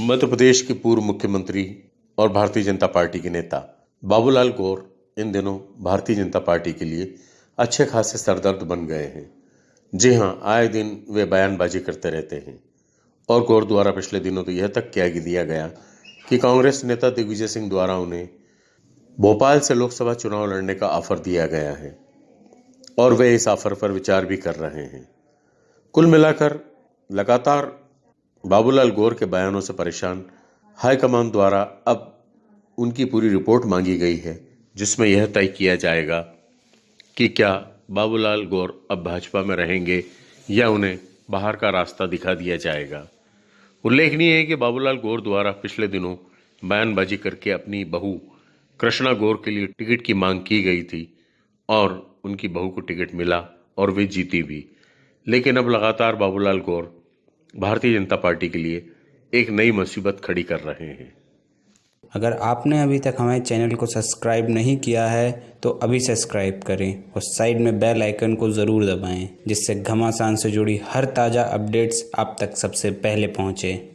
मध्य प्रदेश के पूर्व मुख्यमंत्री और भारतीय जनता पार्टी के नेता बाबूलाल गौर इन दिनों भारतीय जनता पार्टी के लिए अच्छे खासे सरदर्द बन गए हैं। जी हाँ आए दिन वे बयानबाजी करते रहते हैं। और गौर द्वारा पिछले दिनों तो यह तक कह दिया गया कि कांग्रेस नेता दिग्विजय सिंह द्वारा उन्हें भोपाल से लोकसभा चुनाव लड़ने का ऑफ़र दिया गया है और वे इस ऑफ़र पर विचार भी कर रहे हैं। कुल मिलाकर लगातार बाबूलाल गौर के बयानों से परेशान हाईकमान द्वारा अब उनकी पूरी रिपोर्ट मांगी गई है, जिसमें यह तय किया जाएगा कि क्या बाबूलाल गौर अब भाजपा में रहेंगे या उन्हें बाहर का रास्ता दिखा दिया जाएगा। उल्लेखनीय है कि बाबूलाल गौर द्वारा पिछले दिनों बयानबाजी करके अपनी बहू कृष्णा गौर के लिए टिकट की मांग की गई थी और उनकी बहू को टिकट मिला और वे जीती भी। लेकिन अब लगातार बाबूलाल गौर भारतीय जनता पार्टी के लिए एक नई मुसीबत खड़ी कर रहे हैं। अगर आपने अभी तक हमारे चैनल को सब्सक्राइब नहीं किया है तो अभी सब्सक्राइब करें और साइड में बेल आइकन को ज़रूर दबाएँ, जिससे घमासान से जुड़ी हर ताज़ा अपडेट्स आप तक सबसे पहले पहुँचें।